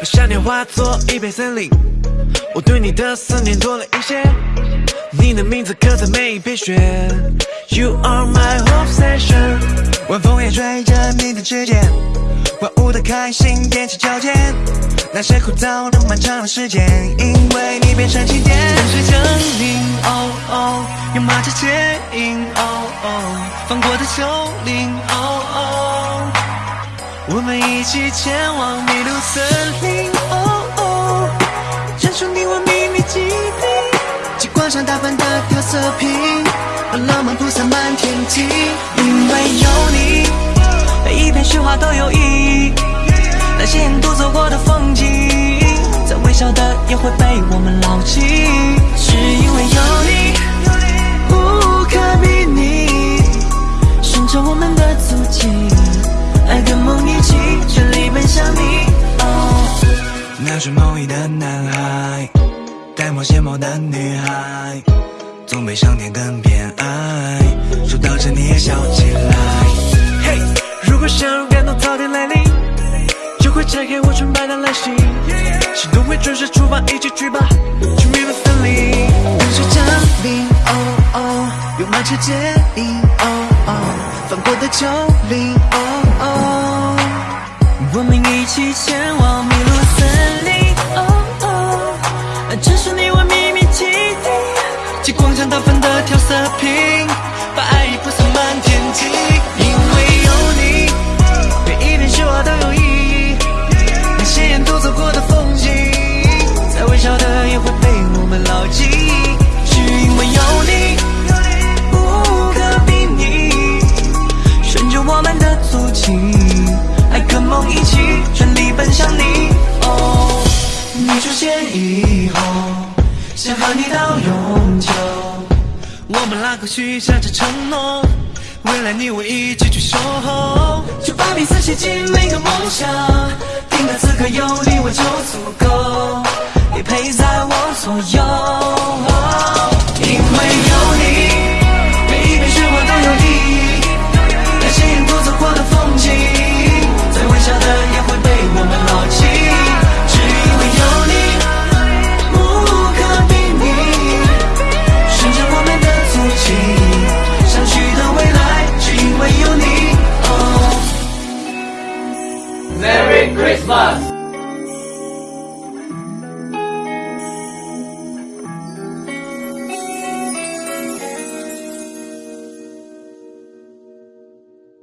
把想念化作一片森林，我对你的思念多了一些。你的名字刻在每一片雪，You are my obsession。晚风也吹着你的指尖，万物的开心踮起脚尖，那些枯燥的漫长的时间，因为你变成起点。风水降临，哦哦，有马车牵引，哦哦，放过的丘陵，哦哦，我们一起前往迷路森林，哦哦，认出你我秘密基地。极光上打翻的调色品，把浪漫铺洒满天际。因为有你，每一片雪花都有意义。那些沿途走过的风景，再微小的也会被那双梦呓的男孩。戴帽鞋帽的女孩，总被上天更偏爱。说到这你也笑起来。嘿，如果想让感动早点来临，就会拆开我纯白的蓝心，心动会准时出发，一起去吧，去迷路森林。风雪降临，哦哦，有马车接应，哦哦，翻过的丘陵，哦哦，我们一起前往迷路森。极光下打翻的调色瓶，把爱意铺洒满天际。因为有你，每一片雪花都有意义。那些沿途走过的风景，再微小的也会被我们牢记。是因为有你，无可比拟，顺着我们的足迹，爱跟梦一起，全力奔向你。哦，你出现以后。想和你到永，我们拉钩许下这承诺，未来你我一起去守候，就把彼此写进每个梦想，定格此刻有你我就足够，你陪在我左右，Merry Christmas!